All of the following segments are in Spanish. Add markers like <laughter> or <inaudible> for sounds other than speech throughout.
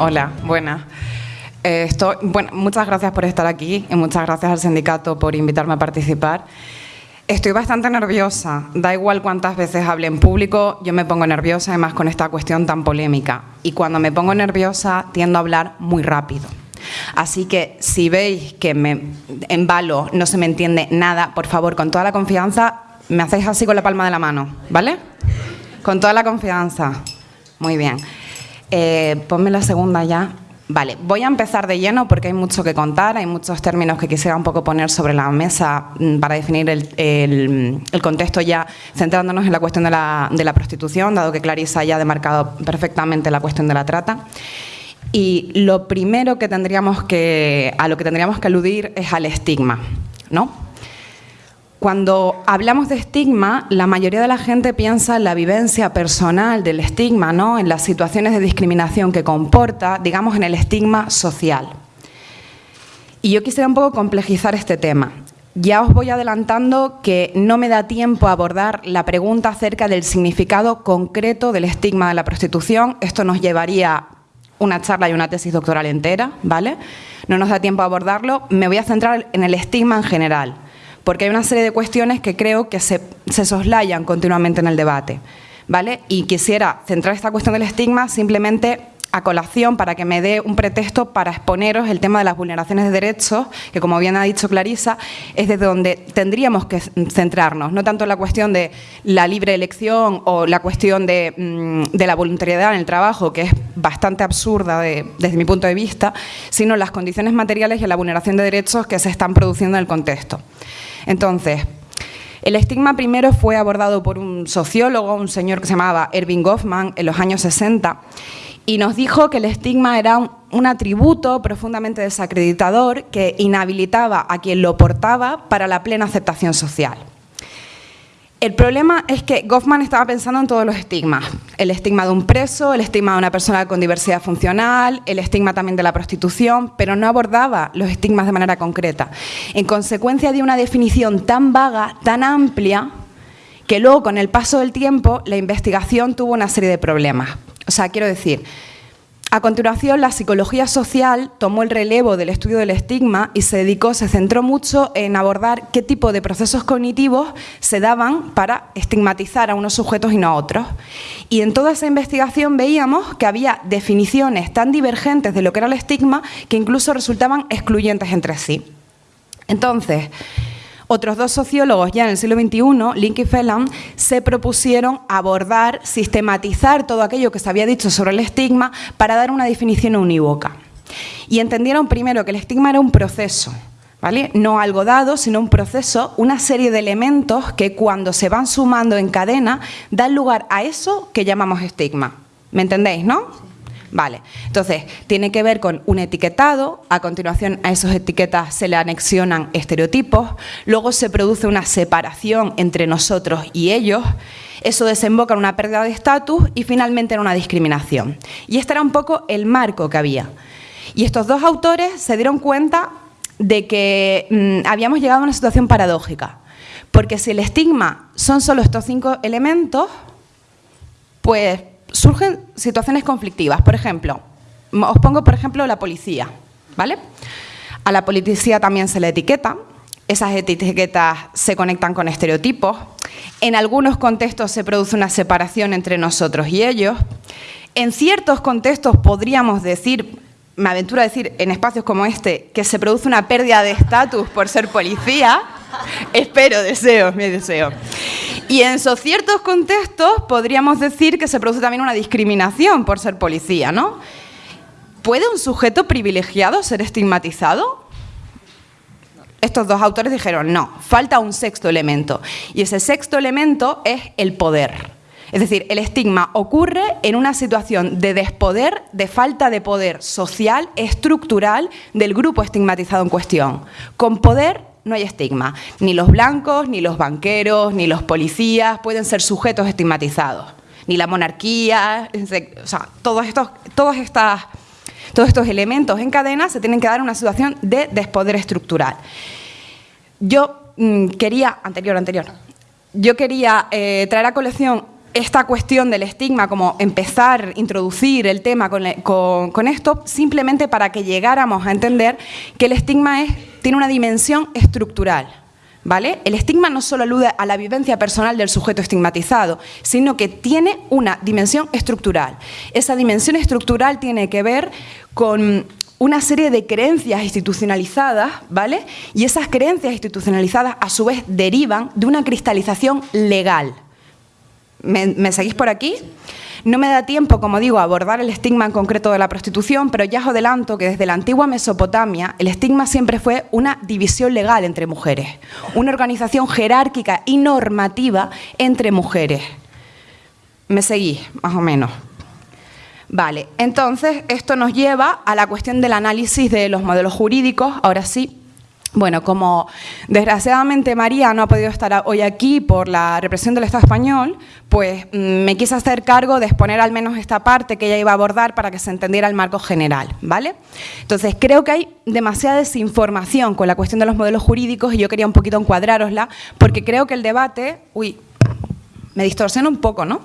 Hola, buenas. Eh, estoy, bueno, muchas gracias por estar aquí y muchas gracias al sindicato por invitarme a participar. Estoy bastante nerviosa, da igual cuántas veces hable en público, yo me pongo nerviosa además con esta cuestión tan polémica y cuando me pongo nerviosa tiendo a hablar muy rápido. Así que si veis que me embalo, no se me entiende nada, por favor, con toda la confianza, me hacéis así con la palma de la mano, ¿vale? Con toda la confianza. Muy bien. Eh, ponme la segunda ya. Vale, voy a empezar de lleno porque hay mucho que contar, hay muchos términos que quisiera un poco poner sobre la mesa mm, para definir el, contexto ya centrándonos en la cuestión de la, de la, prostitución, dado que Clarisa ya ha demarcado perfectamente la cuestión de la trata. Y lo primero que tendríamos que, a lo que tendríamos que aludir es al estigma, ¿no? Cuando hablamos de estigma, la mayoría de la gente piensa en la vivencia personal del estigma, ¿no? en las situaciones de discriminación que comporta, digamos, en el estigma social. Y yo quisiera un poco complejizar este tema. Ya os voy adelantando que no me da tiempo a abordar la pregunta acerca del significado concreto del estigma de la prostitución. Esto nos llevaría una charla y una tesis doctoral entera, ¿vale? No nos da tiempo a abordarlo. Me voy a centrar en el estigma en general porque hay una serie de cuestiones que creo que se, soslayan continuamente en el debate. ¿vale? Y quisiera centrar esta cuestión del estigma simplemente a colación para que me dé un pretexto para exponeros el tema de las vulneraciones de derechos, que como bien ha dicho Clarisa, es desde donde tendríamos que centrarnos, no tanto en la cuestión de la libre elección o la cuestión de, mm, la voluntariedad en el trabajo, que es bastante absurda desde mi punto de vista, sino las condiciones materiales y la vulneración de derechos que se están produciendo en el contexto. Entonces, el estigma primero fue abordado por un sociólogo, un señor que se llamaba Erving Goffman, en los años 60, y nos dijo que el estigma era un, atributo profundamente desacreditador que inhabilitaba a quien lo portaba para la plena aceptación social. El problema es que Goffman estaba pensando en todos los estigmas. El estigma de un preso, el estigma de una persona con diversidad funcional, el estigma también de la prostitución, pero no abordaba los estigmas de manera concreta. En consecuencia de una definición tan vaga, tan amplia, que luego con el paso del tiempo la investigación tuvo una serie de problemas. O sea, quiero decir, a continuación, la psicología social tomó el relevo del estudio del estigma y se dedicó, se centró mucho en abordar qué tipo de procesos cognitivos se daban para estigmatizar a unos sujetos y no a otros. Y en toda esa investigación veíamos que había definiciones tan divergentes de lo que era el estigma que incluso resultaban excluyentes entre sí. Entonces, otros dos sociólogos ya en el siglo XXI, Link y Phelan, se propusieron abordar, sistematizar todo aquello que se había dicho sobre el estigma para dar una definición unívoca. Y entendieron primero que el estigma era un proceso, ¿Vale? No algo dado, sino un proceso, una serie de elementos que cuando se van sumando en cadena dan lugar a eso que llamamos estigma. ¿Me entendéis, no? Vale, entonces tiene que ver con un etiquetado, a continuación a esas etiquetas se le anexionan estereotipos, luego se produce una separación entre nosotros y ellos, eso desemboca en una pérdida de estatus y finalmente en una discriminación. Y este era un poco el marco que había. Y estos dos autores se dieron cuenta de que mm, habíamos llegado a una situación paradójica, porque si el estigma son solo estos cinco elementos, pues surgen situaciones conflictivas. Por ejemplo, os pongo por ejemplo la policía, ¿vale? A la policía también se le etiqueta, esas etiquetas se conectan con estereotipos, en algunos contextos se produce una separación entre nosotros y ellos, en ciertos contextos podríamos decir, me aventuro a decir en espacios como este, que se produce una pérdida de estatus por ser policía, <laughs> espero, deseo, mi deseo. Y en esos ciertos contextos podríamos decir que se produce también una discriminación por ser policía, ¿no? ¿Puede un sujeto privilegiado ser estigmatizado? Estos dos autores dijeron, no, falta un sexto elemento. Y ese sexto elemento es el poder. Es decir, el estigma ocurre en una situación de despoder, de falta de poder social, estructural del grupo estigmatizado en cuestión. Con poder no hay estigma. Ni los blancos, ni los banqueros, ni los policías pueden ser sujetos estigmatizados. Ni la monarquía, o sea, todos estos, todos, estas, todos estos elementos en cadena se tienen que dar en una situación de despoder estructural. Yo mm, quería, anterior, anterior, yo quería eh, traer a colección esta cuestión del estigma, como empezar, introducir el tema con, esto, simplemente para que llegáramos a entender que el estigma es, tiene una dimensión estructural. ¿Vale? El estigma no solo alude a la vivencia personal del sujeto estigmatizado, sino que tiene una dimensión estructural. Esa dimensión estructural tiene que ver con una serie de creencias institucionalizadas, ¿vale? Y esas creencias institucionalizadas a su vez derivan de una cristalización legal. ¿Me, seguís por aquí? No me da tiempo, como digo, a abordar el estigma en concreto de la prostitución, pero ya os adelanto que desde la antigua Mesopotamia el estigma siempre fue una división legal entre mujeres, una organización jerárquica y normativa entre mujeres. ¿Me seguís, más o menos? Vale, entonces esto nos lleva a la cuestión del análisis de los modelos jurídicos. Ahora sí, bueno, como desgraciadamente María no ha podido estar hoy aquí por la represión del Estado español, pues mm, me quise hacer cargo de exponer al menos esta parte que ella iba a abordar para que se entendiera el marco general, ¿vale? Entonces, creo que hay demasiada desinformación con la cuestión de los modelos jurídicos y yo quería un poquito encuadrárosla porque creo que el debate... Uy, me distorsiona un poco, ¿no?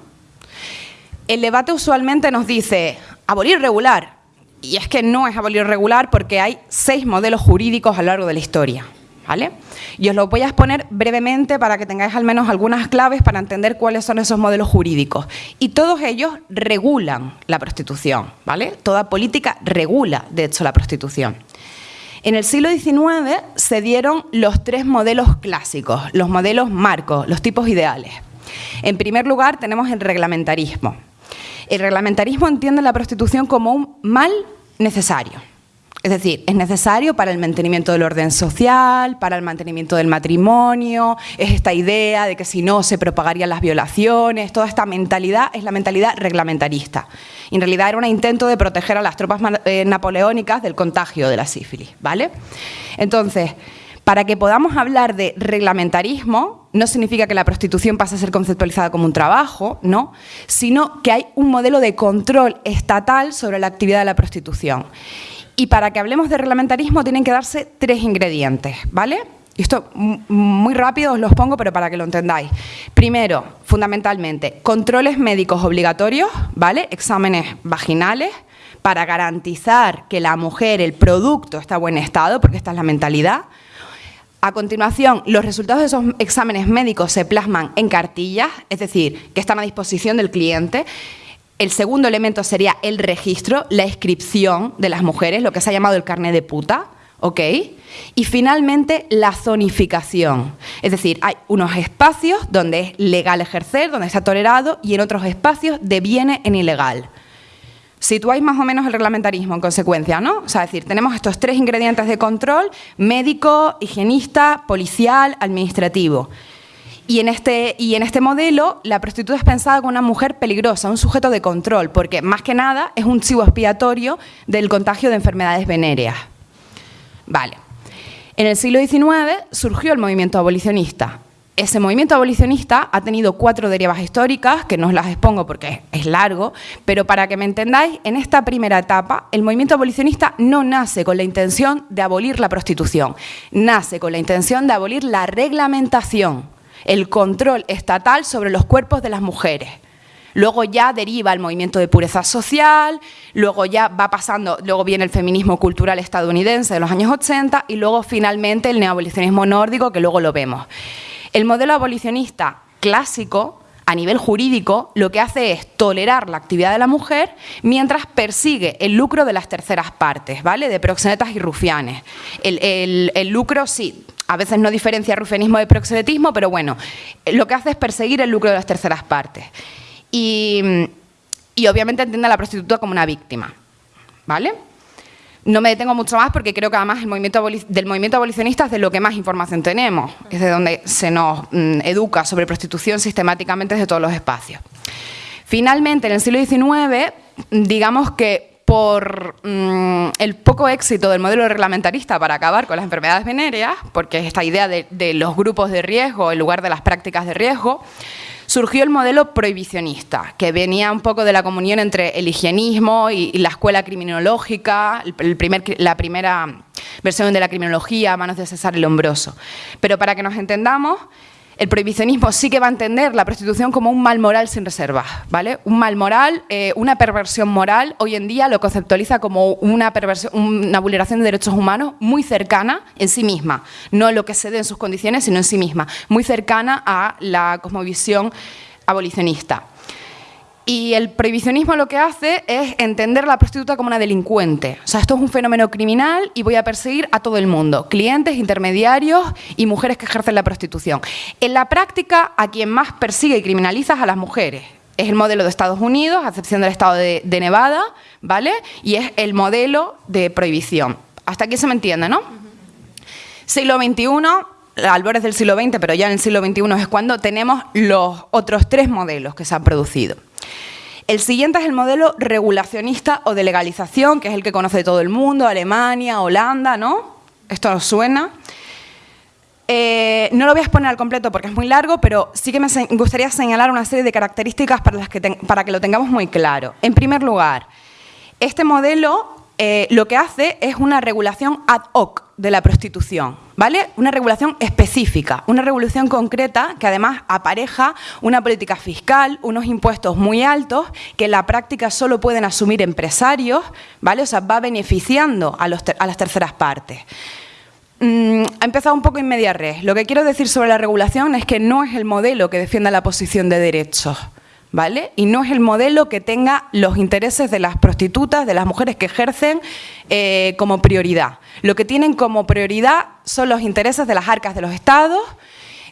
el debate usualmente nos dice abolir regular, y es que no es abolir regular porque hay seis modelos jurídicos a lo largo de la historia. ¿Vale? Y os lo voy a exponer brevemente para que tengáis al menos algunas claves para entender cuáles son esos modelos jurídicos. Y todos ellos regulan la prostitución, ¿vale? Toda política regula, de hecho, la prostitución. En el siglo XIX se dieron los tres modelos clásicos, los modelos marcos, los tipos ideales. En primer lugar tenemos el reglamentarismo. El reglamentarismo entiende la prostitución como un mal necesario. Es decir, es necesario para el mantenimiento del orden social, para el mantenimiento del matrimonio, es esta idea de que si no se propagarían las violaciones, toda esta mentalidad es la mentalidad reglamentarista. en realidad era un intento de proteger a las tropas eh, napoleónicas del contagio de la sífilis, ¿vale? Entonces, para que podamos hablar de reglamentarismo, no significa que la prostitución pase a ser conceptualizada como un trabajo, ¿no? sino que hay un modelo de control estatal sobre la actividad de la prostitución. Y para que hablemos de reglamentarismo tienen que darse tres ingredientes, ¿vale? esto muy rápido os los pongo, pero para que lo entendáis. Primero, fundamentalmente, controles médicos obligatorios, ¿vale? Exámenes vaginales, para garantizar que la mujer, el producto, está en buen estado, porque esta es la mentalidad. A continuación, los resultados de esos exámenes médicos se plasman en cartillas, es decir, que están a disposición del cliente. El segundo elemento sería el registro, la inscripción de las mujeres, lo que se ha llamado el carnet de puta, ¿ok? Y finalmente, la zonificación. Es decir, hay unos espacios donde es legal ejercer, donde está tolerado, y en otros espacios deviene en ilegal situáis más o menos el reglamentarismo en consecuencia, ¿no? O sea, es decir, tenemos estos tres ingredientes de control, médico, higienista, policial, administrativo. Y en, este, y en este modelo, la prostituta es pensada como una mujer peligrosa, un sujeto de control, porque más que nada es un chivo expiatorio del contagio de enfermedades venéreas. Vale. En el siglo XIX surgió el movimiento abolicionista. Ese movimiento abolicionista ha tenido cuatro derivas históricas, que no os las expongo porque es largo, pero para que me entendáis, en esta primera etapa, el movimiento abolicionista no nace con la intención de abolir la prostitución, nace con la intención de abolir la reglamentación, el control estatal sobre los cuerpos de las mujeres. Luego ya deriva el movimiento de pureza social, luego ya va pasando, luego viene el feminismo cultural estadounidense de los años 80 y luego finalmente el neoabolicionismo nórdico, que luego lo vemos. El modelo abolicionista clásico, a nivel jurídico, lo que hace es tolerar la actividad de la mujer mientras persigue el lucro de las terceras partes, ¿vale? De proxenetas y rufianes. El, lucro, sí, a veces no diferencia rufianismo de proxenetismo, pero bueno, lo que hace es perseguir el lucro de las terceras partes. Y, y obviamente entiende a la prostituta como una víctima, ¿vale? No me detengo mucho más porque creo que además el movimiento del movimiento abolicionista es de lo que más información tenemos, es de donde se nos mm, educa sobre prostitución sistemáticamente desde todos los espacios. Finalmente, en el siglo XIX, digamos que por mm, el poco éxito del modelo reglamentarista para acabar con las enfermedades venéreas, porque es esta idea de los grupos de riesgo en lugar de las prácticas de riesgo, surgió el modelo prohibicionista, que venía un poco de la comunión entre el higienismo y, la escuela criminológica, la primera versión de la criminología a manos de César el Lombroso. Pero para que nos entendamos, el prohibicionismo sí que va a entender la prostitución como un mal moral sin reservas, ¿vale? Un mal moral, eh, una perversión moral, hoy en día lo conceptualiza como una, una vulneración de derechos humanos muy cercana en sí misma, no lo que se dé en sus condiciones, sino en sí misma, muy cercana a la cosmovisión abolicionista. Y el prohibicionismo lo que hace es entender a la prostituta como una delincuente. O sea, esto es un fenómeno criminal y voy a perseguir a todo el mundo, clientes, intermediarios y mujeres que ejercen la prostitución. En la práctica, a quien más persigue y criminaliza es a las mujeres. Es el modelo de Estados Unidos, a excepción del estado de, Nevada, ¿vale? Y es el modelo de prohibición. Hasta aquí se me entiende, ¿no? Siglo XXI, albores del siglo XX, pero ya en el siglo XXI es cuando tenemos los otros tres modelos que se han producido. El siguiente es el modelo regulacionista o de legalización, que es el que conoce todo el mundo, Alemania, Holanda, ¿no? Esto nos suena. Eh, no lo voy a exponer al completo porque es muy largo, pero sí que me gustaría señalar una serie de características para, las que que lo tengamos muy claro. En primer lugar, este modelo eh, lo que hace es una regulación ad hoc de la prostitución, ¿vale? Una regulación específica, una regulación concreta que además apareja una política fiscal, unos impuestos muy altos que en la práctica solo pueden asumir empresarios, ¿vale? O sea, va beneficiando a, las terceras partes. Mm, ha empezado un poco en media red. Lo que quiero decir sobre la regulación es que no es el modelo que defienda la posición de derechos. ¿Vale? Y no es el modelo que tenga los intereses de las prostitutas, de las mujeres que ejercen eh, como prioridad. Lo que tienen como prioridad son los intereses de las arcas de los estados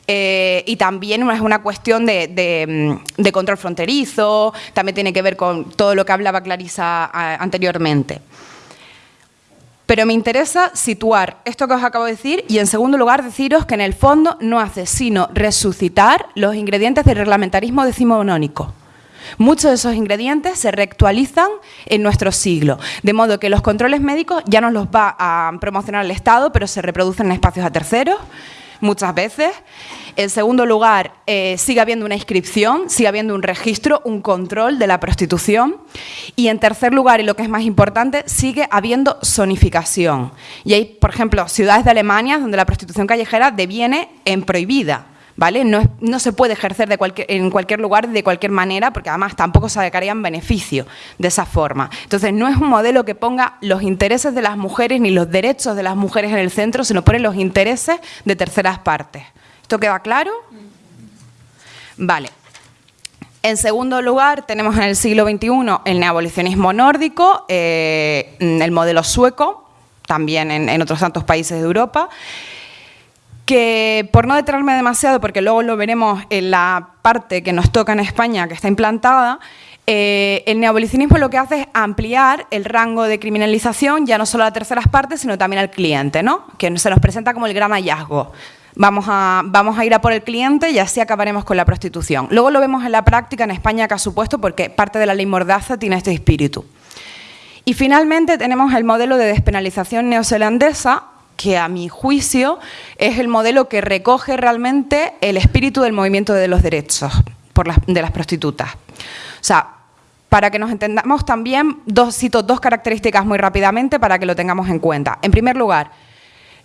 eh, y también es una cuestión de, mm, de, control fronterizo, también tiene que ver con todo lo que hablaba Clarisa anteriormente. Pero me interesa situar esto que os acabo de decir y en segundo lugar deciros que en el fondo no hace sino resucitar los ingredientes del reglamentarismo decimonónico. Muchos de esos ingredientes se reactualizan en nuestro siglo, de modo que los controles médicos ya no los va a promocionar el Estado, pero se reproducen en espacios a terceros, muchas veces. En segundo lugar, eh, sigue habiendo una inscripción, sigue habiendo un registro, un control de la prostitución. Y en tercer lugar, y lo que es más importante, sigue habiendo zonificación. Y hay, por ejemplo, ciudades de Alemania donde la prostitución callejera deviene en prohibida. ¿Vale? No, se puede ejercer en cualquier lugar de cualquier manera, porque además tampoco se sacarían beneficio de esa forma. Entonces, no es un modelo que ponga los intereses de las mujeres ni los derechos de las mujeres en el centro, sino pone los intereses de terceras partes. ¿Esto queda claro? Vale. En segundo lugar, tenemos en el siglo XXI el neabolicionismo nórdico, eh, el modelo sueco, también en, en otros tantos países de Europa, que por no detenerme demasiado, porque luego lo veremos en la parte que nos toca en España, que está implantada, eh, el neabolicionismo lo que hace es ampliar el rango de criminalización ya no solo a terceras partes, sino también al cliente, ¿no? que se nos presenta como el gran hallazgo. Vamos a, vamos a ir a por el cliente y así acabaremos con la prostitución. Luego lo vemos en la práctica en España que ha supuesto porque parte de la ley Mordaza tiene este espíritu. Y finalmente tenemos el modelo de despenalización neozelandesa, que a mi juicio es el modelo que recoge realmente el espíritu del movimiento de los derechos de las prostitutas. O sea, para que nos entendamos también, dos, cito dos características muy rápidamente para que lo tengamos en cuenta. En primer lugar,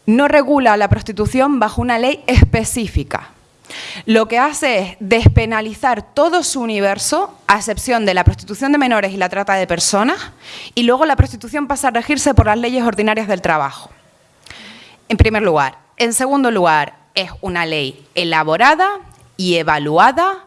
no regula la prostitución bajo una ley específica. Lo que hace es despenalizar todo su universo, a excepción de la prostitución de menores y la trata de personas, y luego la prostitución pasa a regirse por las leyes ordinarias del trabajo en primer lugar. En segundo lugar, es una ley elaborada y evaluada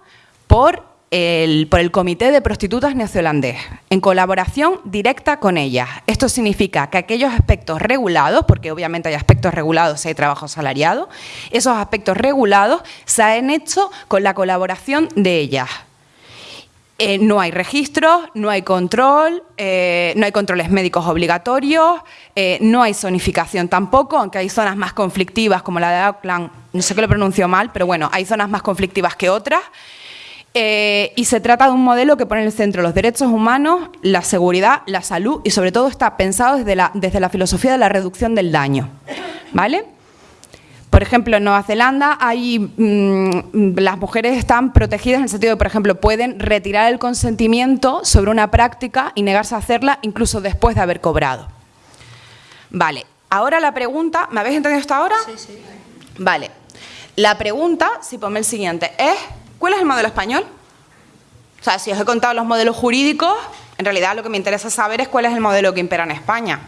por el, por el Comité de Prostitutas Neozelandés, en colaboración directa con ellas. Esto significa que aquellos aspectos regulados, porque obviamente hay aspectos regulados si hay trabajo salariado, esos aspectos regulados se han hecho con la colaboración de ellas. Eh, no hay registros, no hay control, eh, no hay controles médicos obligatorios, eh, no hay zonificación tampoco, aunque hay zonas más conflictivas como la de Auckland, no sé que lo pronuncio mal, pero bueno, hay zonas más conflictivas que otras. y se trata de un modelo que pone en el centro los derechos humanos, la seguridad, la salud y sobre todo está pensado desde la, desde la filosofía de la reducción del daño. ¿Vale? Por ejemplo, en Nueva Zelanda hay, mm, las mujeres están protegidas en el sentido de, por ejemplo, pueden retirar el consentimiento sobre una práctica y negarse a hacerla incluso después de haber cobrado. Vale, ahora la pregunta, ¿me habéis entendido hasta ahora? Sí, sí. Vale, La pregunta, si ponme el siguiente, es ¿cuál es el modelo español? O sea, si os he contado los modelos jurídicos, en realidad lo que me interesa saber es cuál es el modelo que impera en España.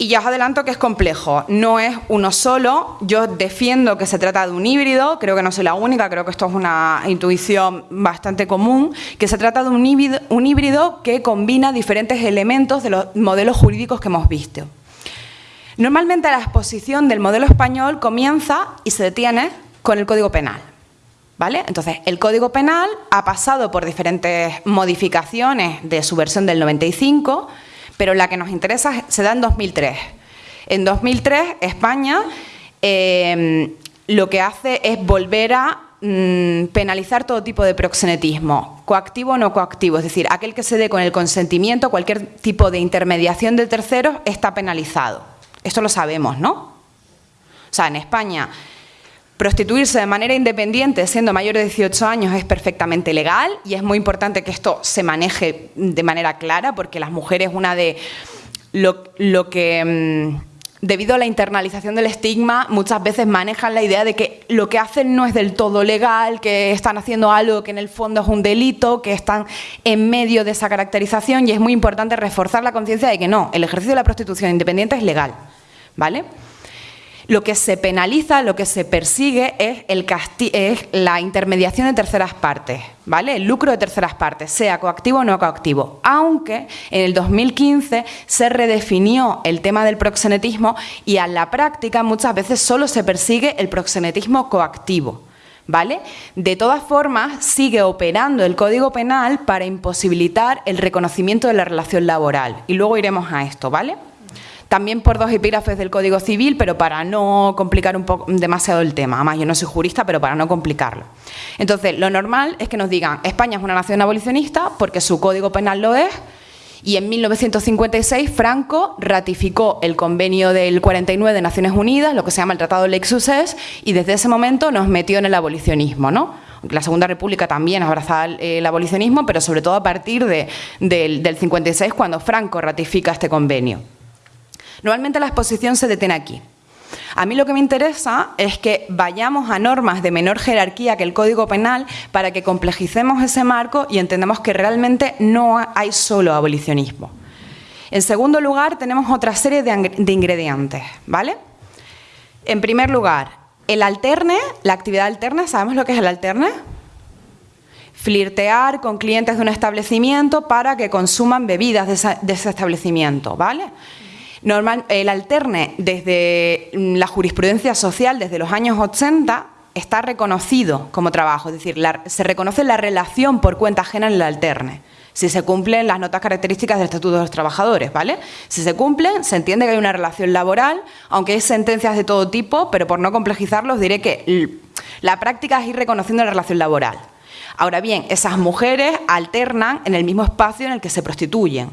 Y ya os adelanto que es complejo, no es uno solo, yo defiendo que se trata de un híbrido, creo que no soy la única, creo que esto es una intuición bastante común, que se trata de un híbrido, un híbrido que combina diferentes elementos de los modelos jurídicos que hemos visto. Normalmente la exposición del modelo español comienza y se detiene con el Código Penal. ¿Vale? Entonces, el Código Penal ha pasado por diferentes modificaciones de su versión del 95, pero la que nos interesa se da en 2003. En 2003, España em, lo que hace es volver a mm, penalizar todo tipo de proxenetismo, coactivo o no coactivo, es decir, aquel que se dé con el consentimiento, cualquier tipo de intermediación de terceros está penalizado. Esto lo sabemos, ¿no? O sea, en España Prostituirse de manera independiente siendo mayor de 18 años es perfectamente legal y es muy importante que esto se maneje de manera clara porque las mujeres, una de lo, que... Mm, debido a la internalización del estigma, muchas veces manejan la idea de que lo que hacen no es del todo legal, que están haciendo algo que en el fondo es un delito, que están en medio de esa caracterización y es muy importante reforzar la conciencia de que no, el ejercicio de la prostitución independiente es legal, ¿vale? Lo que se penaliza, lo que se persigue es, el es la intermediación de terceras partes, ¿vale? El lucro de terceras partes, sea coactivo o no coactivo. Aunque en el 2015 se redefinió el tema del proxenetismo y a la práctica muchas veces solo se persigue el proxenetismo coactivo. ¿Vale? De todas formas, sigue operando el Código Penal para imposibilitar el reconocimiento de la relación laboral. Y luego iremos a esto, ¿vale? También por dos epígrafes del Código Civil, pero para no complicar un poco demasiado el tema. Además, yo no soy jurista, pero para no complicarlo. Entonces, lo normal es que nos digan, España es una nación abolicionista porque su Código Penal lo es, y en 1956 Franco ratificó el convenio del 49 de Naciones Unidas, lo que se llama el Tratado de Lexuses, y desde ese momento nos metió en el abolicionismo, ¿no? La Segunda República también abrazaba el, abolicionismo, pero sobre todo a partir del, del 56, cuando Franco ratifica este convenio. Normalmente la exposición se detiene aquí. A mí lo que me interesa es que vayamos a normas de menor jerarquía que el Código Penal para que complejicemos ese marco y entendamos que realmente no hay solo abolicionismo. En segundo lugar, tenemos otra serie de, ingredientes, ¿vale? En primer lugar, el alterne, la actividad alterne, ¿sabemos lo que es el alterne? Flirtear con clientes de un establecimiento para que consuman bebidas de ese establecimiento, ¿vale? Normal, el alterne desde la jurisprudencia social, desde los años 80, está reconocido como trabajo, es decir, se reconoce la relación por cuenta ajena en el alterne. Si se cumplen las notas características del Estatuto de los Trabajadores, ¿vale? Si se cumplen, se entiende que hay una relación laboral, aunque hay sentencias de todo tipo, pero por no complejizarlos diré que la práctica es ir reconociendo la relación laboral. Ahora bien, esas mujeres alternan en el mismo espacio en el que se prostituyen.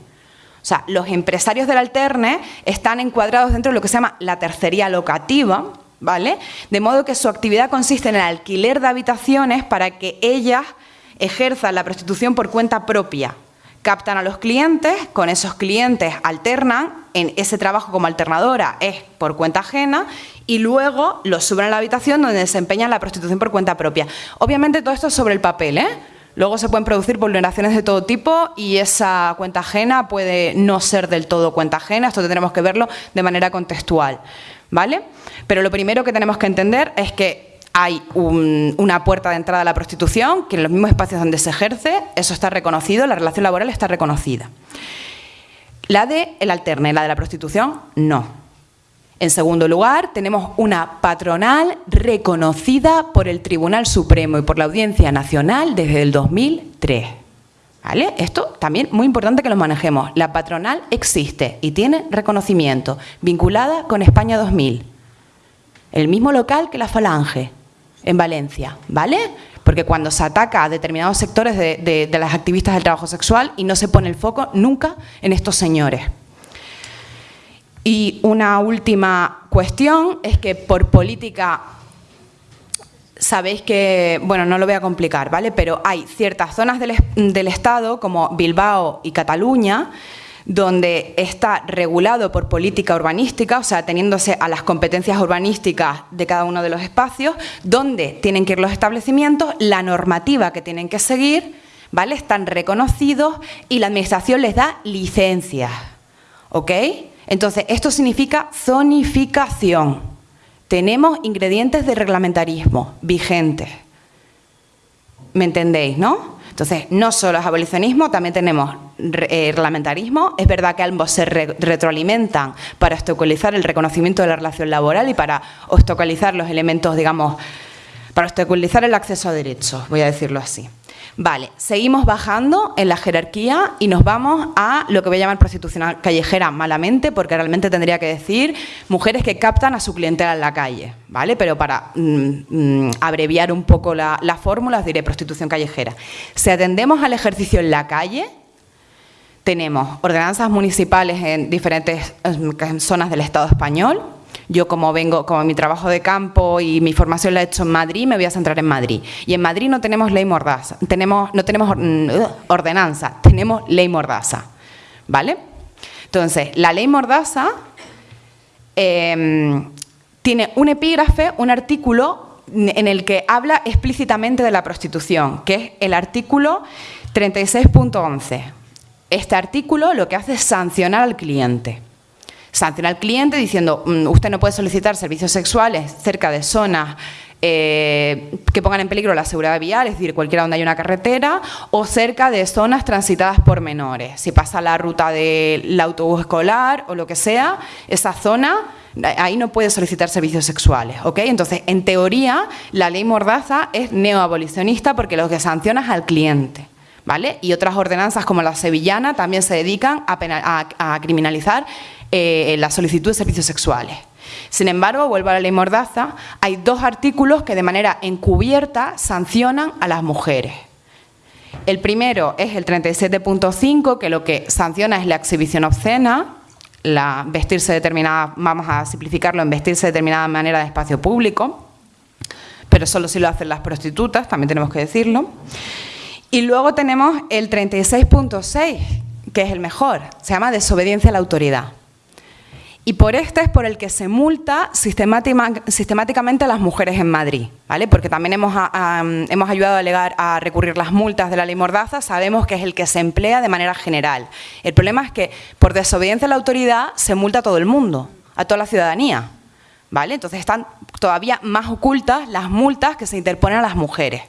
O sea, los empresarios del alterne están encuadrados dentro de lo que se llama la tercería locativa, ¿vale? De modo que su actividad consiste en el alquiler de habitaciones para que ellas ejerzan la prostitución por cuenta propia. Captan a los clientes, con esos clientes alternan, en ese trabajo como alternadora es por cuenta ajena y luego los suben a la habitación donde desempeñan la prostitución por cuenta propia. Obviamente todo esto es sobre el papel, ¿eh? Luego se pueden producir vulneraciones de todo tipo y esa cuenta ajena puede no ser del todo cuenta ajena, esto tendremos que verlo de manera contextual, ¿vale? Pero lo primero que tenemos que entender es que hay una puerta de entrada a la prostitución, que en los mismos espacios donde se ejerce, eso está reconocido, la relación laboral está reconocida. La de el alterne, la de la prostitución, no. En segundo lugar, tenemos una patronal reconocida por el Tribunal Supremo y por la Audiencia Nacional desde el 2003. ¿Vale? Esto también muy importante que lo manejemos. La patronal existe y tiene reconocimiento, vinculada con España 2000. El mismo local que la Falange, en Valencia. ¿Vale? Porque cuando se ataca a determinados sectores de, de las activistas del trabajo sexual y no se pone el foco nunca en estos señores. Y una última cuestión es que por política sabéis que, bueno, no lo voy a complicar, ¿vale? Pero hay ciertas zonas del, Estado, como Bilbao y Cataluña, donde está regulado por política urbanística, o sea, teniéndose a las competencias urbanísticas de cada uno de los espacios, donde tienen que ir los establecimientos, la normativa que tienen que seguir, ¿vale? Están reconocidos y la administración les da licencias, ¿ok? Entonces, esto significa zonificación. Tenemos ingredientes de reglamentarismo vigentes. ¿Me entendéis, no? Entonces, no solo es abolicionismo, también tenemos eh, reglamentarismo. Es verdad que ambos se retroalimentan para obstaculizar el reconocimiento de la relación laboral y para obstaculizar los elementos, digamos, para obstaculizar el acceso a derechos, voy a decirlo así. Vale, seguimos bajando en la jerarquía y nos vamos a lo que voy a llamar prostitución callejera malamente, porque realmente tendría que decir mujeres que captan a su clientela en la calle, ¿vale? Pero para mm, mm, abreviar un poco la, la fórmula, diré prostitución callejera. Si atendemos al ejercicio en la calle, tenemos ordenanzas municipales en diferentes zonas del Estado español, yo como vengo, como mi trabajo de campo y mi formación la he hecho en Madrid, me voy a centrar en Madrid. Y en Madrid no tenemos ley mordaza, tenemos, no tenemos ordenanza, tenemos ley mordaza. ¿Vale? Entonces, la ley mordaza em, tiene un epígrafe, un artículo en el que habla explícitamente de la prostitución, que es el artículo 36.11. Este artículo lo que hace es sancionar al cliente sancionar al cliente diciendo mm, usted no puede solicitar servicios sexuales cerca de zonas eh, que pongan en peligro la seguridad vial, es decir, cualquiera donde haya una carretera, o cerca de zonas transitadas por menores. Si pasa la ruta del autobús escolar o lo que sea, esa zona, ahí no puede solicitar servicios sexuales. ¿ok? Entonces, en teoría, la ley Mordaza es neoabolicionista porque lo que sanciona es al cliente. Y otras ordenanzas como la sevillana también se dedican a criminalizar eh, la solicitud de servicios sexuales. Sin embargo, vuelvo a la ley Mordaza, hay dos artículos que de manera encubierta sancionan a las mujeres. El primero es el 37.5, que lo que sanciona es la exhibición obscena, la vestirse determinada, vamos a simplificarlo en vestirse de determinada manera de espacio público, pero solo si lo hacen las prostitutas, también tenemos que decirlo. Y luego tenemos el 36.6, que es el mejor, se llama desobediencia a la autoridad. Y por este es por el que se multa sistemáticamente a las mujeres en Madrid, ¿vale? Porque también hemos, hemos ayudado a, alegar, a recurrir las multas de la ley Mordaza, sabemos que es el que se emplea de manera general. El problema es que por desobediencia a la autoridad se multa a todo el mundo, a toda la ciudadanía, ¿vale? Entonces están todavía más ocultas las multas que se interponen a las mujeres.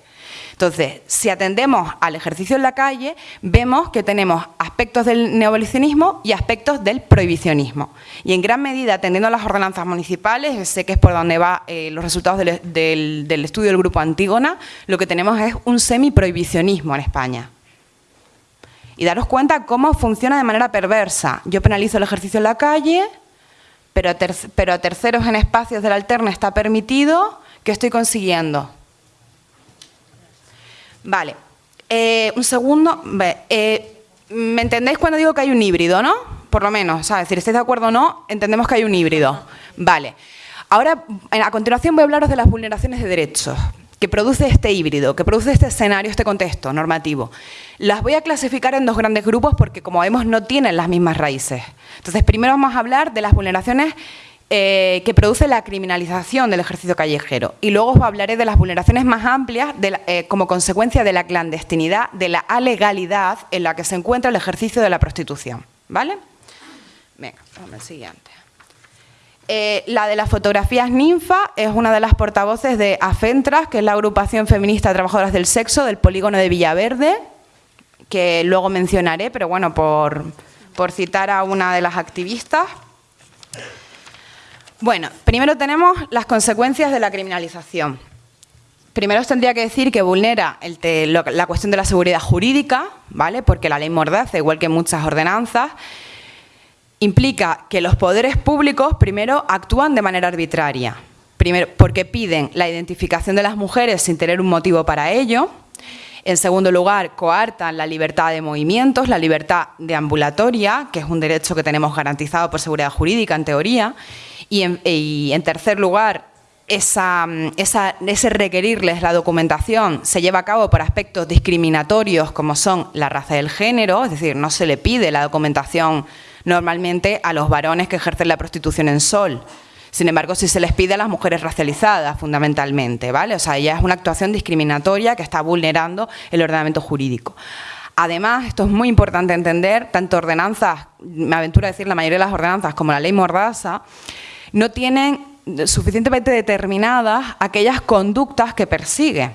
Entonces, si atendemos al ejercicio en la calle, vemos que tenemos aspectos del neobolicionismo y aspectos del prohibicionismo. Y en gran medida, atendiendo a las ordenanzas municipales, sé que es por donde van eh, los resultados del, estudio del Grupo Antígona, lo que tenemos es un semi-prohibicionismo en España. Y daros cuenta cómo funciona de manera perversa. Yo penalizo el ejercicio en la calle, pero, pero a terceros en espacios del alterna está permitido, ¿qué estoy consiguiendo? Vale. Eh, un segundo. Eh, ¿Me entendéis cuando digo que hay un híbrido, no? Por lo menos, ¿sabes? Si estáis de acuerdo o no, entendemos que hay un híbrido. Vale. Ahora, a continuación voy a hablaros de las vulneraciones de derechos que produce este híbrido, que produce este escenario, este contexto normativo. Las voy a clasificar en dos grandes grupos porque, como vemos, no tienen las mismas raíces. Entonces, primero vamos a hablar de las vulneraciones eh, que produce la criminalización del ejercicio callejero. Y luego os hablaré de las vulneraciones más amplias eh, como consecuencia de la clandestinidad, de la alegalidad en la que se encuentra el ejercicio de la prostitución. ¿Vale? Venga, vamos al siguiente. Eh, la de las fotografías ninfa es una de las portavoces de AFENTRAS, que es la agrupación feminista de trabajadoras del sexo del polígono de Villaverde, que luego mencionaré, pero bueno, por, por citar a una de las activistas. Bueno, primero tenemos las consecuencias de la criminalización. Primero os tendría que decir que vulnera la cuestión de la seguridad jurídica, ¿vale? porque la ley Mordaza, igual que muchas ordenanzas, implica que los poderes públicos primero actúan de manera arbitraria. Primero, porque piden la identificación de las mujeres sin tener un motivo para ello. En segundo lugar, coartan la libertad de movimientos, la libertad de ambulatoria, que es un derecho que tenemos garantizado por seguridad jurídica en teoría. Y en, tercer lugar, ese requerirles la documentación se lleva a cabo por aspectos discriminatorios como son la raza y el género, es decir, no se le pide la documentación normalmente a los varones que ejercen la prostitución en sol. Sin embargo, sí se les pide a las mujeres racializadas, fundamentalmente, ¿vale? O sea, ella es una actuación discriminatoria que está vulnerando el ordenamiento jurídico. Además, esto es muy importante entender, tanto ordenanzas, me aventuro a decir la mayoría de las ordenanzas como la ley Mordaza, no tienen suficientemente determinadas aquellas conductas que persigue.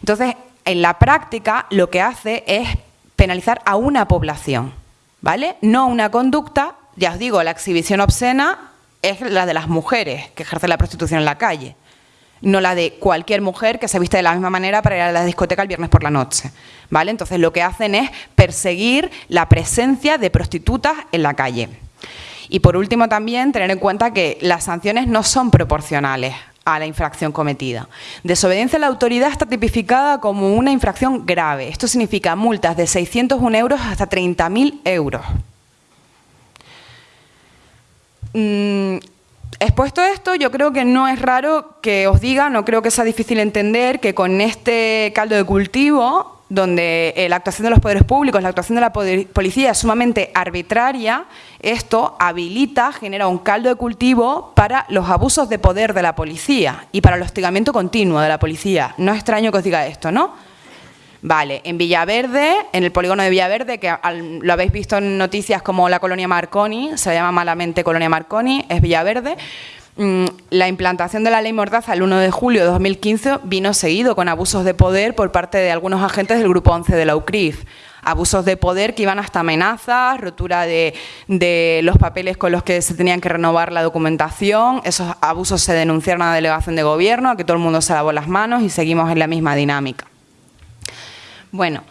Entonces, en la práctica lo que hace es penalizar a una población, ¿vale? No una conducta, ya os digo, la exhibición obscena es la de las mujeres que ejercen la prostitución en la calle, no la de cualquier mujer que se viste de la misma manera para ir a la discoteca el viernes por la noche, ¿vale? Entonces lo que hacen es perseguir la presencia de prostitutas en la calle. Y por último también tener en cuenta que las sanciones no son proporcionales a la infracción cometida. Desobediencia a la autoridad está tipificada como una infracción grave. Esto significa multas de 601 euros hasta 30.000 euros. Mm, expuesto esto, yo creo que no es raro que os diga, no creo que sea difícil entender que con este caldo de cultivo donde eh, la actuación de los poderes públicos, la actuación de la policía es sumamente arbitraria, esto habilita, genera un caldo de cultivo para los abusos de poder de la policía y para el hostigamiento continuo de la policía. No es extraño que os diga esto, ¿no? Vale, en Villaverde, en el polígono de Villaverde, que lo habéis visto en noticias como la colonia Marconi, se llama malamente colonia Marconi, es Villaverde, la implantación de la ley Mordaza el 1 de julio de 2015 vino seguido con abusos de poder por parte de algunos agentes del Grupo 11 de la UCRIF. Abusos de poder que iban hasta amenazas, rotura de, de, los papeles con los que se tenían que renovar la documentación. Esos abusos se denunciaron a la delegación de gobierno, a que todo el mundo se lavó las manos y seguimos en la misma dinámica. Bueno,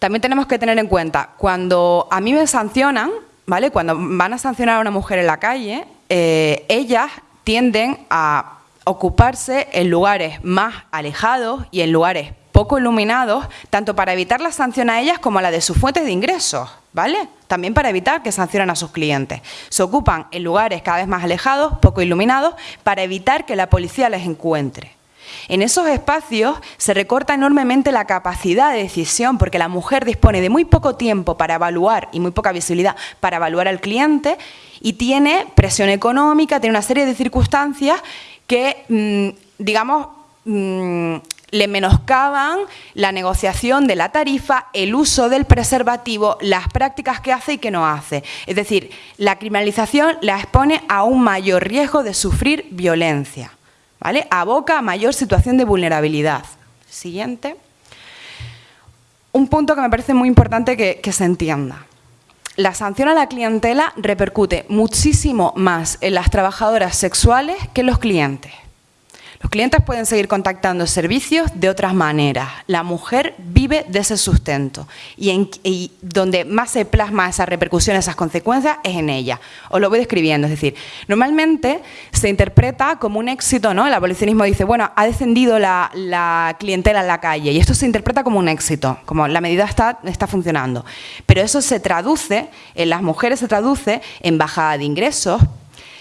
también tenemos que tener en cuenta, cuando a mí me sancionan, ¿vale? Cuando van a sancionar a una mujer en la calle, eh, ellas tienden a ocuparse en lugares más alejados y en lugares poco iluminados, tanto para evitar la sanción a ellas como a la de sus fuentes de ingresos, ¿vale? También para evitar que sancionen a sus clientes. Se ocupan en lugares cada vez más alejados, poco iluminados, para evitar que la policía les encuentre. En esos espacios se recorta enormemente la capacidad de decisión porque la mujer dispone de muy poco tiempo para evaluar y muy poca visibilidad para evaluar al cliente y tiene presión económica, tiene una serie de circunstancias que, mm, digamos, mm, le menoscaban la negociación de la tarifa, el uso del preservativo, las prácticas que hace y que no hace. Es decir, la criminalización la expone a un mayor riesgo de sufrir violencia, ¿vale? Aboca a mayor situación de vulnerabilidad. Siguiente. Un punto que me parece muy importante que se entienda la sanción a la clientela repercute muchísimo más en las trabajadoras sexuales que en los clientes. Los clientes pueden seguir contactando servicios de otras maneras. La mujer vive de ese sustento y, donde más se plasma esa repercusión, esas consecuencias, es en ella. Os lo voy describiendo, es decir, normalmente se interpreta como un éxito, ¿no? El abolicionismo dice, bueno, ha descendido la, clientela en la calle y esto se interpreta como un éxito, como la medida está, está funcionando. Pero eso se traduce, en las mujeres se traduce en bajada de ingresos,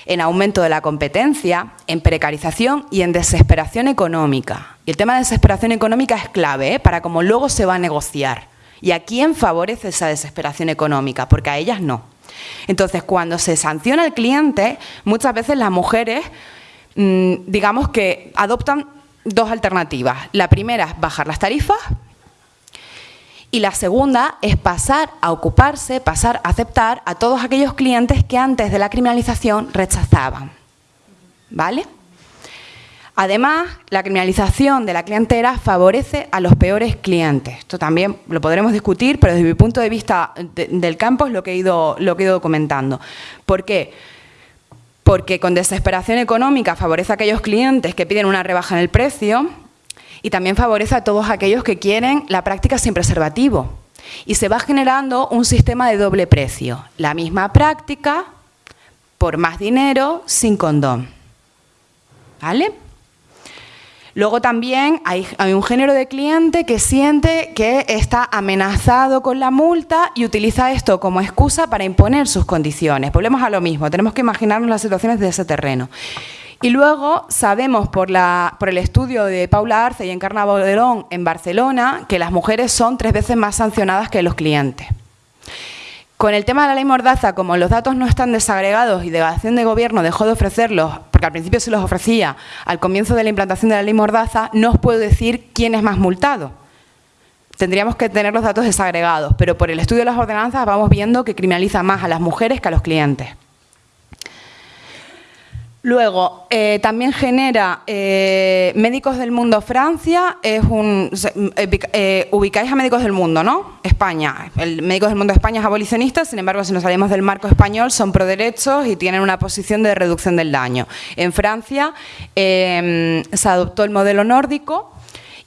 en aumento de la competencia, en precarización y en desesperación económica. Y el tema de desesperación económica es clave ¿eh? para cómo luego se va a negociar. ¿Y a quién favorece esa desesperación económica? Porque a ellas no. Entonces, cuando se sanciona al cliente, muchas veces las mujeres, mm, digamos que adoptan dos alternativas. La primera es bajar las tarifas y la segunda es pasar a ocuparse, pasar a aceptar a todos aquellos clientes que antes de la criminalización rechazaban. ¿Vale? Además, la criminalización de la clientela favorece a los peores clientes. Esto también lo podremos discutir, pero desde mi punto de vista del campo es lo que, he ido, lo que he ido comentando. ¿Por qué? Porque con desesperación económica favorece a aquellos clientes que piden una rebaja en el precio, y también favorece a todos aquellos que quieren la práctica sin preservativo. Y se va generando un sistema de doble precio. La misma práctica, por más dinero, sin condón. ¿Vale? Luego también hay, un género de cliente que siente que está amenazado con la multa y utiliza esto como excusa para imponer sus condiciones. Volvemos a lo mismo, tenemos que imaginarnos las situaciones de ese terreno. Y luego sabemos por, por el estudio de Paula Arce y Encarna Boderón en Barcelona que las mujeres son tres veces más sancionadas que los clientes. Con el tema de la ley Mordaza, como los datos no están desagregados y Delegación de Gobierno dejó de ofrecerlos, porque al principio se los ofrecía al comienzo de la implantación de la ley Mordaza, no os puedo decir quién es más multado. Tendríamos que tener los datos desagregados, pero por el estudio de las ordenanzas vamos viendo que criminaliza más a las mujeres que a los clientes. Luego, eh, también genera eh, Médicos del Mundo Francia, es un, eh, ubicáis a Médicos del Mundo, ¿no? España, el Médicos del Mundo España es abolicionista, sin embargo, si nos salimos del marco español, son pro derechos y tienen una posición de reducción del daño. En Francia se adoptó el modelo nórdico,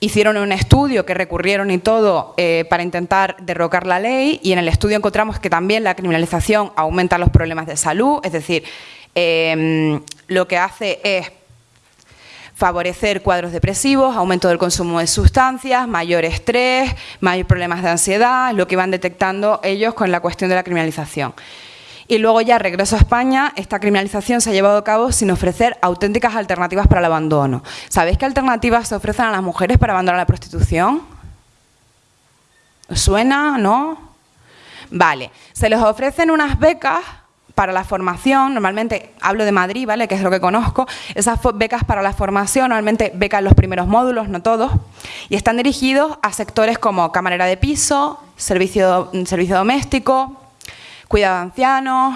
hicieron un estudio que recurrieron y todo para intentar derrocar la ley y en el estudio encontramos que también la criminalización aumenta los problemas de salud, es decir, Em, lo que hace es favorecer cuadros depresivos, aumento del consumo de sustancias, mayor estrés, mayor problemas de ansiedad, lo que van detectando ellos con la cuestión de la criminalización. Y luego ya regreso a España, esta criminalización se ha llevado a cabo sin ofrecer auténticas alternativas para el abandono. ¿Sabéis qué alternativas se ofrecen a las mujeres para abandonar la prostitución? ¿Suena? ¿No? Vale, se les ofrecen unas becas para la formación, normalmente hablo de Madrid, ¿vale? que es lo que conozco, esas becas para la formación, normalmente becas los primeros módulos, no todos, y están dirigidos a sectores como camarera de piso, servicio, servicio doméstico, cuidado de ancianos,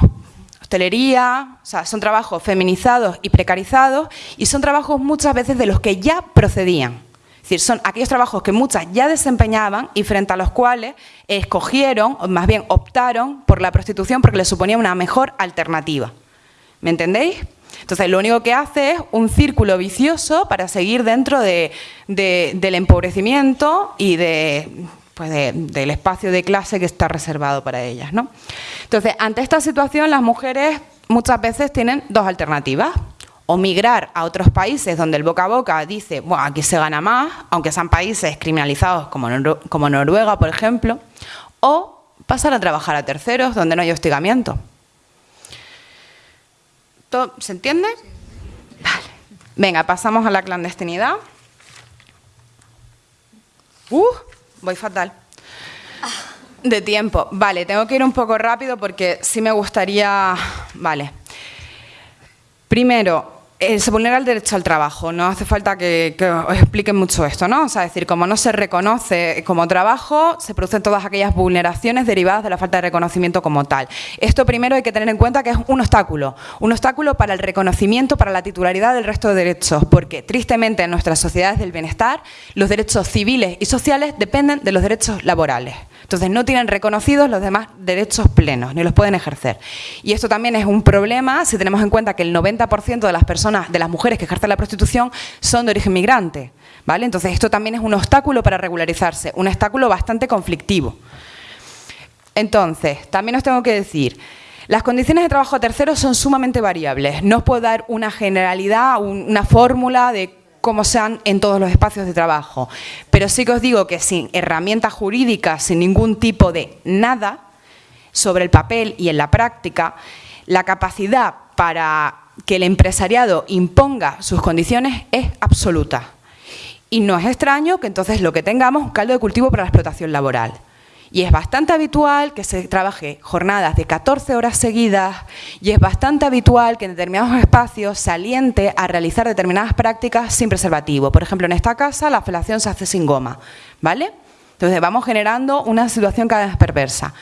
hostelería, o sea, son trabajos feminizados y precarizados y son trabajos muchas veces de los que ya procedían. Es decir, son aquellos trabajos que muchas ya desempeñaban y frente a los cuales escogieron, o más bien optaron por la prostitución porque les suponía una mejor alternativa. ¿Me entendéis? Entonces, lo único que hace es un círculo vicioso para seguir dentro del empobrecimiento y pues del espacio de clase que está reservado para ellas. ¿no? Entonces, ante esta situación, las mujeres muchas veces tienen dos alternativas o migrar a otros países donde el boca a boca dice, bueno, aquí se gana más, aunque sean países criminalizados como, como Noruega, por ejemplo, o pasar a trabajar a terceros donde no hay hostigamiento. ¿Se entiende? Vale. Venga, pasamos a la clandestinidad. Uh, voy fatal. De tiempo. Vale, tengo que ir un poco rápido porque sí me gustaría... Vale. Primero, eh, se vulnera el derecho al trabajo, no hace falta que, os explique mucho esto, ¿no? O sea, es decir, como no se reconoce como trabajo, se producen todas aquellas vulneraciones derivadas de la falta de reconocimiento como tal. Esto primero hay que tener en cuenta que es un obstáculo, un obstáculo para el reconocimiento, para la titularidad del resto de derechos, porque tristemente en nuestras sociedades del bienestar los derechos civiles y sociales dependen de los derechos laborales. Entonces no tienen reconocidos los demás derechos plenos, ni los pueden ejercer. Y esto también es un problema si tenemos en cuenta que el 90% de las personas, de las mujeres que ejercen la prostitución son de origen migrante. ¿vale? Entonces esto también es un obstáculo para regularizarse, un obstáculo bastante conflictivo. Entonces, también os tengo que decir, las condiciones de trabajo terceros son sumamente variables. No os puedo dar una generalidad, una fórmula de como sean en todos los espacios de trabajo. Pero sí que os digo que sin herramientas jurídicas, sin ningún tipo de nada sobre el papel y en la práctica, la capacidad para que el empresariado imponga sus condiciones es absoluta. Y no es extraño que entonces lo que tengamos es un caldo de cultivo para la explotación laboral. Y es bastante habitual que se trabaje jornadas de 14 horas seguidas y es bastante habitual que en determinados espacios se aliente a realizar determinadas prácticas sin preservativo. Por ejemplo, en esta casa la felación se hace sin goma, ¿vale? Entonces vamos generando una situación cada vez perversa.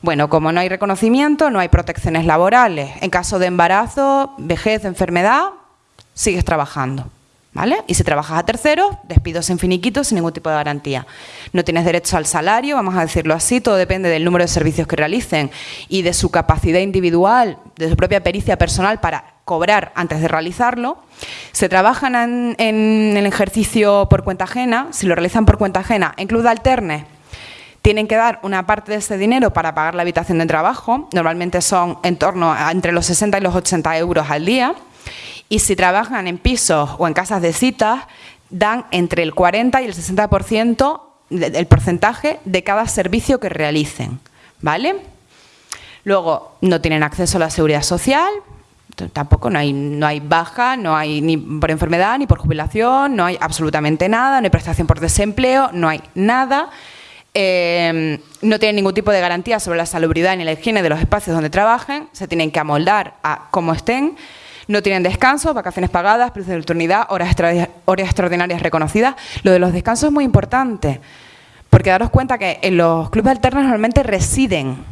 Bueno, como no hay reconocimiento, no hay protecciones laborales. En caso de embarazo, vejez, enfermedad, sigues trabajando. ¿Vale? Y si trabajas a terceros, despidos en finiquitos sin ningún tipo de garantía. No tienes derecho al salario, vamos a decirlo así, todo depende del número de servicios que realicen y de su capacidad individual, de su propia pericia personal para cobrar antes de realizarlo. Se trabajan en, el ejercicio por cuenta ajena, si lo realizan por cuenta ajena, en club de alterne, tienen que dar una parte de ese dinero para pagar la habitación de trabajo, normalmente son en torno a entre los 60 y los 80 euros al día, y si trabajan en pisos o en casas de citas, dan entre el 40 y el 60% del porcentaje de cada servicio que realicen. ¿Vale? Luego, no tienen acceso a la seguridad social, tampoco no hay, no hay baja, no hay ni por enfermedad, ni por jubilación, no hay absolutamente nada, no hay prestación por desempleo, no hay nada. Eh, no tienen ningún tipo de garantía sobre la salubridad ni la higiene de los espacios donde trabajen, se tienen que amoldar a cómo estén, no tienen descanso, vacaciones pagadas, precios de oportunidad, horas, horas extraordinarias reconocidas. Lo de los descansos es muy importante, porque daros cuenta que en los clubes alternos normalmente residen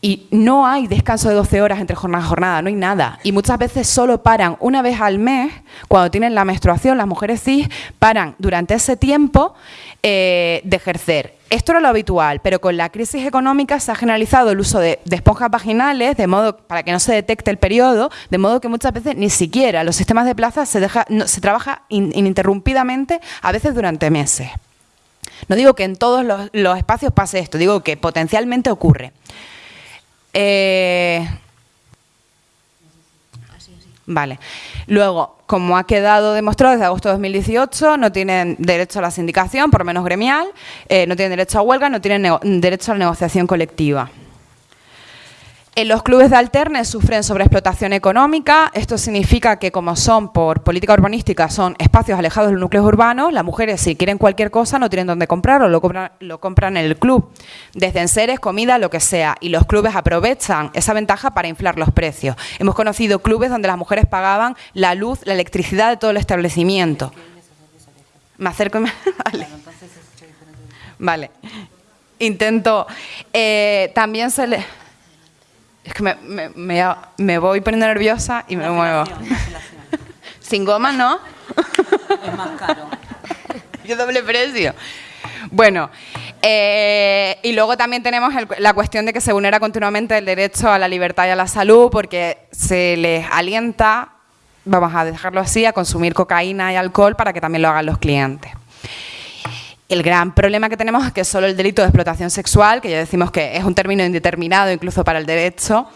y no hay descanso de 12 horas entre jornada y jornada, no hay nada. Y muchas veces solo paran una vez al mes, cuando tienen la menstruación, las mujeres cis paran durante ese tiempo eh, de ejercer. Esto era lo habitual, pero con la crisis económica se ha generalizado el uso de, esponjas vaginales de modo para que no se detecte el periodo, de modo que muchas veces ni siquiera los sistemas de plaza se, deja, se trabaja ininterrumpidamente, a veces durante meses. No digo que en todos los espacios pase esto, digo que potencialmente ocurre. Eh, vale. Luego, como ha quedado demostrado desde agosto de 2018, no tienen derecho a la sindicación, por menos gremial, eh, no tienen derecho a huelga, no tienen derecho a la negociación colectiva. En los clubes de alterne sufren sobreexplotación económica. Esto significa que como son por política urbanística, son espacios alejados de los núcleos urbanos, las mujeres si quieren cualquier cosa no tienen dónde comprarlo, lo compran, lo compran en el club. Desde enseres, comida, lo que sea. Y los clubes aprovechan esa ventaja para inflar los precios. Hemos conocido clubes donde las mujeres pagaban la luz, la electricidad de todo el establecimiento. Me acerco y me... <laughs> Vale. vale. Intento... Eh, también se le... Es que me, me, me, voy poniendo nerviosa y me muevo. Sin goma, ¿no? Es más caro. <laughs> y doble precio. Bueno, eh, y luego también tenemos la cuestión de que se vulnera continuamente el derecho a la libertad y a la salud porque se les alienta, vamos a dejarlo así, a consumir cocaína y alcohol para que también lo hagan los clientes. El gran problema que tenemos es que solo el delito de explotación sexual, que ya decimos que es un término indeterminado incluso para el derecho,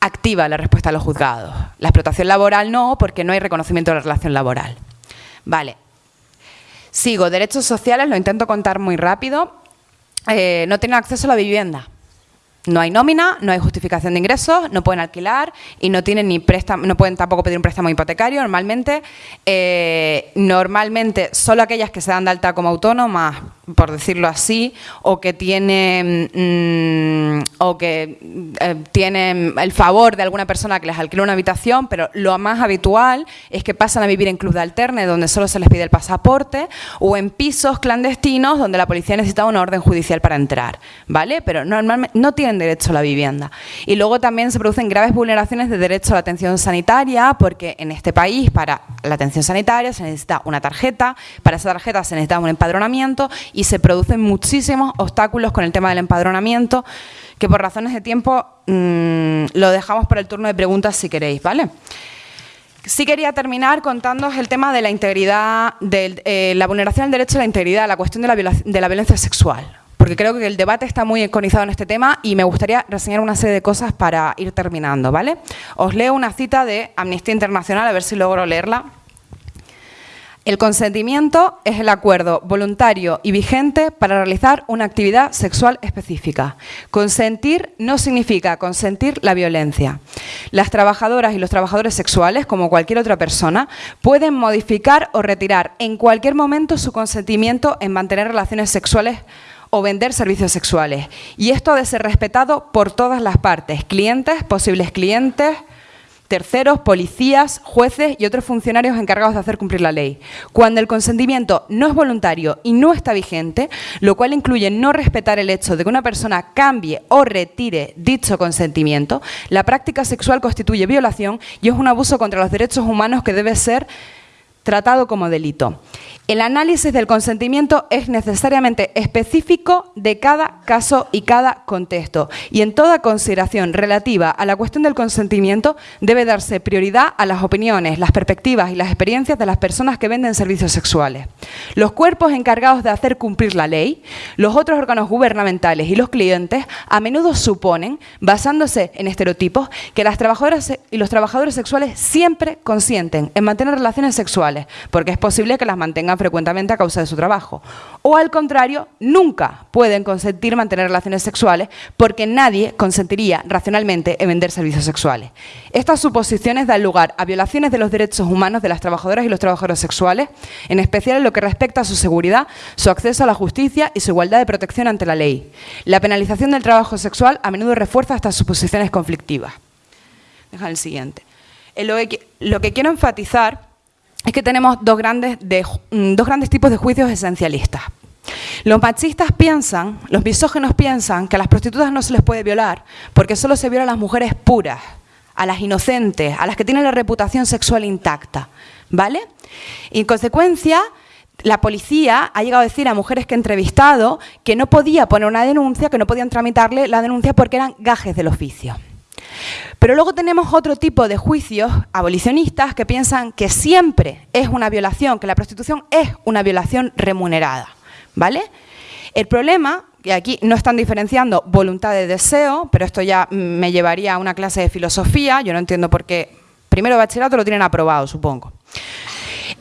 activa la respuesta a los juzgados. La explotación laboral no, porque no hay reconocimiento de la relación laboral. Vale. Sigo, derechos sociales, lo intento contar muy rápido. Eh, no tienen acceso a la vivienda. No hay nómina, no hay justificación de ingresos, no pueden alquilar y no tienen ni préstamo, no pueden tampoco pedir un préstamo hipotecario. Normalmente, eh, normalmente solo aquellas que se dan de alta como autónomas por decirlo así, o que tienen, mm, o que eh, tienen el favor de alguna persona que les alquila una habitación, pero lo más habitual es que pasan a vivir en club de alterne, donde solo se les pide el pasaporte, o en pisos clandestinos, donde la policía necesita una orden judicial para entrar, ¿vale? Pero normalmente no tienen derecho a la vivienda. Y luego también se producen graves vulneraciones de derecho a la atención sanitaria, porque en este país, para la atención sanitaria, se necesita una tarjeta, para esa tarjeta se necesita un empadronamiento, y se producen muchísimos obstáculos con el tema del empadronamiento, que por razones de tiempo mm, lo dejamos para el turno de preguntas si queréis, ¿vale? Sí quería terminar contándoos el tema de la integridad, de eh, la vulneración del derecho a la integridad, la cuestión de la, de la violencia sexual, porque creo que el debate está muy enconizado en este tema y me gustaría reseñar una serie de cosas para ir terminando, ¿vale? Os leo una cita de Amnistía Internacional, a ver si logro leerla. El consentimiento es el acuerdo voluntario y vigente para realizar una actividad sexual específica. Consentir no significa consentir la violencia. Las trabajadoras y los trabajadores sexuales, como cualquier otra persona, pueden modificar o retirar en cualquier momento su consentimiento en mantener relaciones sexuales o vender servicios sexuales. Y esto ha de ser respetado por todas las partes, clientes, posibles clientes, terceros, policías, jueces y otros funcionarios encargados de hacer cumplir la ley. Cuando el consentimiento no es voluntario y no está vigente, lo cual incluye no respetar el hecho de que una persona cambie o retire dicho consentimiento, la práctica sexual constituye violación y es un abuso contra los derechos humanos que debe ser tratado como delito. El análisis del consentimiento es necesariamente específico de cada caso y cada contexto y en toda consideración relativa a la cuestión del consentimiento debe darse prioridad a las opiniones, las perspectivas y las experiencias de las personas que venden servicios sexuales. Los cuerpos encargados de hacer cumplir la ley, los otros órganos gubernamentales y los clientes a menudo suponen, basándose en estereotipos, que las trabajadoras y los trabajadores sexuales siempre consienten en mantener relaciones sexuales porque es posible que las mantengan frecuentemente a causa de su trabajo. O al contrario, nunca pueden consentir mantener relaciones sexuales porque nadie consentiría racionalmente en vender servicios sexuales. Estas suposiciones dan lugar a violaciones de los derechos humanos de las trabajadoras y los trabajadores sexuales, en especial en lo que respecta a su seguridad, su acceso a la justicia y su igualdad de protección ante la ley. La penalización del trabajo sexual a menudo refuerza estas suposiciones conflictivas. Deja el siguiente. lo, que, quiero enfatizar es que tenemos dos grandes, mm, dos grandes tipos de juicios esencialistas. Los machistas piensan, los misógenos piensan que a las prostitutas no se les puede violar porque solo se viola a las mujeres puras, a las inocentes, a las que tienen la reputación sexual intacta, ¿vale? Y en consecuencia, la policía ha llegado a decir a mujeres que he entrevistado que no podía poner una denuncia, que no podían tramitarle la denuncia porque eran gajes del oficio. Pero luego tenemos otro tipo de juicios abolicionistas que piensan que siempre es una violación, que la prostitución es una violación remunerada. ¿vale? El problema, y aquí no están diferenciando voluntad de deseo, pero esto ya me llevaría a una clase de filosofía, yo no entiendo por qué, primero bachillerato lo tienen aprobado, supongo.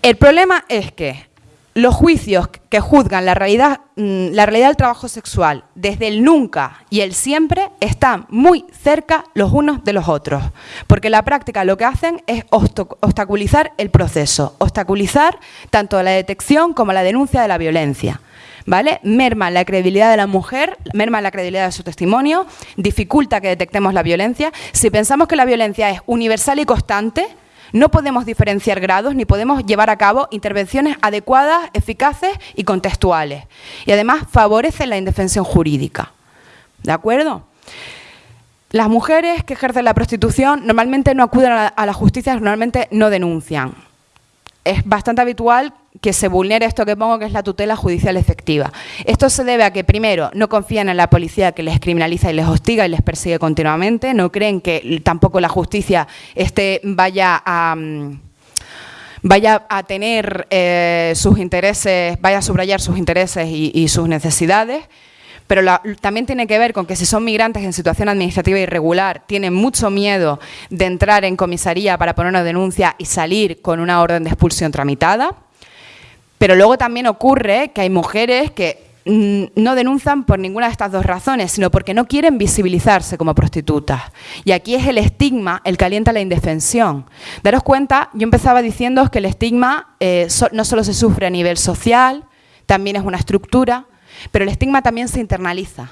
El problema es que los juicios que juzgan la realidad, mm, la realidad del trabajo sexual desde el nunca y el siempre están muy cerca los unos de los otros, porque la práctica lo que hacen es obstaculizar el proceso, obstaculizar tanto la detección como la denuncia de la violencia. ¿Vale? Merma la credibilidad de la mujer, merma la credibilidad de su testimonio, dificulta que detectemos la violencia. Si pensamos que la violencia es universal y constante, no podemos diferenciar grados ni podemos llevar a cabo intervenciones adecuadas, eficaces y contextuales. Y además favorecen la indefensión jurídica. ¿De acuerdo? Las mujeres que ejercen la prostitución normalmente no acuden a la justicia, normalmente no denuncian es bastante habitual que se vulnere esto que pongo, que es la tutela judicial efectiva. Esto se debe a que, primero, no confían en la policía que les criminaliza y les hostiga y les persigue continuamente, no creen que tampoco la justicia este, vaya a... Mm, vaya a tener eh, sus intereses, vaya a subrayar sus intereses y sus necesidades, pero también tiene que ver con que si son migrantes en situación administrativa irregular, tienen mucho miedo de entrar en comisaría para poner una denuncia y salir con una orden de expulsión tramitada. Pero luego también ocurre que hay mujeres que mm, no denuncian por ninguna de estas dos razones, sino porque no quieren visibilizarse como prostitutas. Y aquí es el estigma el que alienta la indefensión. Daros cuenta, yo empezaba diciendo que el estigma eh, no solo se sufre a nivel social, también es una estructura, pero el estigma también se internaliza.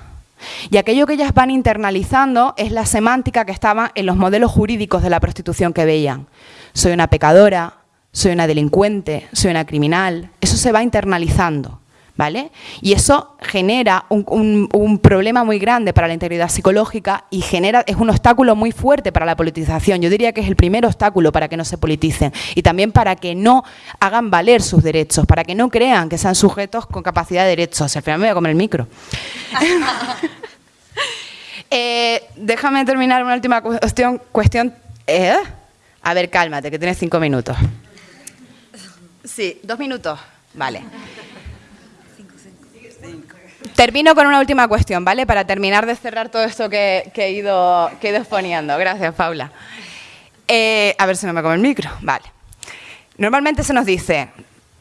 Y aquello que ellas van internalizando es la semántica que estaba en los modelos jurídicos de la prostitución que veían. Soy una pecadora, soy una delincuente, soy una criminal. Eso se va internalizando. ¿Vale? Y eso genera un, problema muy grande para la integridad psicológica y genera, es un obstáculo muy fuerte para la politización. Yo diría que es el primer obstáculo para que no se politicen y también para que no hagan valer sus derechos, para que no crean que sean sujetos con capacidad de derechos. Al final me voy a comer el micro. <laughs> Eh, déjame terminar una última cuestión. cuestión ¿eh? A ver, cálmate, que tienes cinco minutos. Sí, dos minutos. Vale. Termino con una última cuestión, ¿vale? Para terminar de cerrar todo esto que, he, ido, que exponiendo. Gracias, Paula. Eh, a ver si no me come el micro. Vale. Normalmente se nos dice,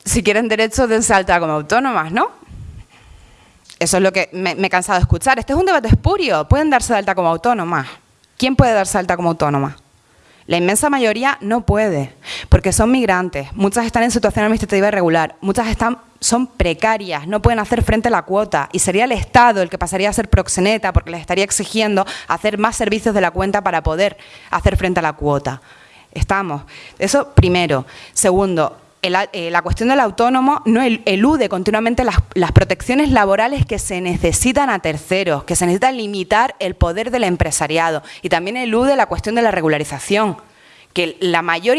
si quieren derechos, dense alta como autónomas, ¿no? Eso es lo que me, he cansado de escuchar. Este es un debate espurio. Pueden darse de alta como autónomas. ¿Quién puede darse alta como autónoma? La inmensa mayoría no puede, porque son migrantes, muchas están en situación administrativa irregular, muchas están, son precarias, no pueden hacer frente a la cuota y sería el Estado el que pasaría a ser proxeneta porque les estaría exigiendo hacer más servicios de la cuenta para poder hacer frente a la cuota. Estamos. Eso primero. Segundo, eh, la cuestión del autónomo no elude continuamente las, las, protecciones laborales que se necesitan a terceros, que se necesita limitar el poder del empresariado. Y también elude la cuestión de la regularización que la mayor,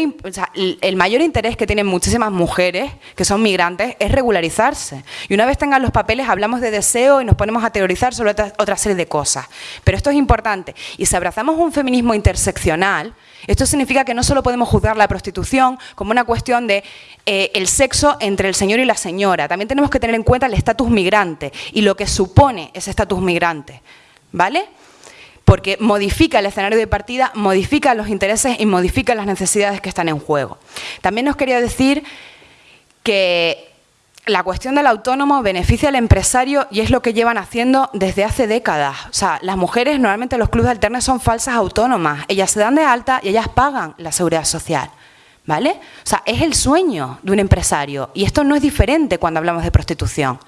el mayor interés que tienen muchísimas mujeres que son migrantes es regularizarse. Y una vez tengan los papeles hablamos de deseo y nos ponemos a teorizar sobre otra, serie de cosas. Pero esto es importante. Y si abrazamos un feminismo interseccional, esto significa que no solo podemos juzgar la prostitución como una cuestión de eh, el sexo entre el señor y la señora, también tenemos que tener en cuenta el estatus migrante y lo que supone ese estatus migrante. ¿Vale? Porque modifica el escenario de partida, modifica los intereses y modifica las necesidades que están en juego. También nos quería decir que la cuestión del autónomo beneficia al empresario y es lo que llevan haciendo desde hace décadas. O sea, las mujeres normalmente los clubes alternos son falsas autónomas. Ellas se dan de alta y ellas pagan la seguridad social. ¿Vale? O sea, es el sueño de un empresario y esto no es diferente cuando hablamos de prostitución.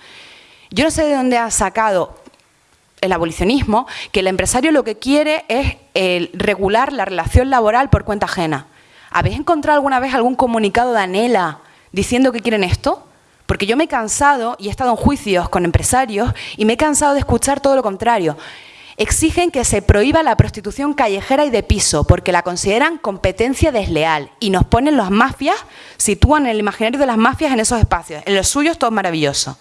Yo no sé de dónde ha sacado el abolicionismo que el empresario lo que quiere es regular la relación laboral por cuenta ajena. ¿Habéis encontrado alguna vez algún comunicado de Anela diciendo que quieren esto? Porque yo me he cansado y he estado en juicios con empresarios y me he cansado de escuchar todo lo contrario. Exigen que se prohíba la prostitución callejera y de piso porque la consideran competencia desleal y nos ponen las mafias, sitúan el imaginario de las mafias en esos espacios. En los suyos todo es maravilloso.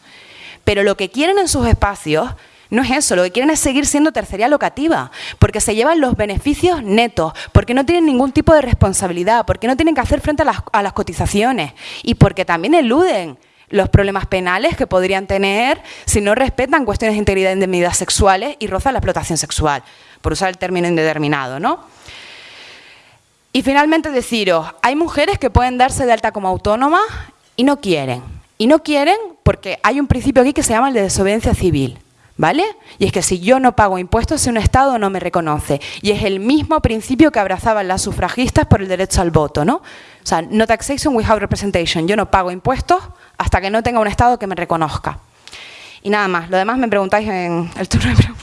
Pero lo que quieren en sus espacios no es eso, lo que quieren es seguir siendo tercería locativa, porque se llevan los beneficios netos, porque no tienen ningún tipo de responsabilidad, porque no tienen que hacer frente a las, cotizaciones y porque también eluden los problemas penales que podrían tener si no respetan cuestiones de integridad e indemnidad sexuales y rozan la explotación sexual, por usar el término indeterminado, ¿no? Y finalmente deciros, hay mujeres que pueden darse de alta como autónomas y no quieren. Y no quieren porque hay un principio aquí que se llama el de desobediencia civil. ¿Vale? Y es que si yo no pago impuestos, si un Estado no me reconoce. Y es el mismo principio que abrazaban las sufragistas por el derecho al voto, ¿no? O sea, no taxation without representation. Yo no pago impuestos hasta que no tenga un Estado que me reconozca. Y nada más. Lo demás me preguntáis en el turno de preguntas.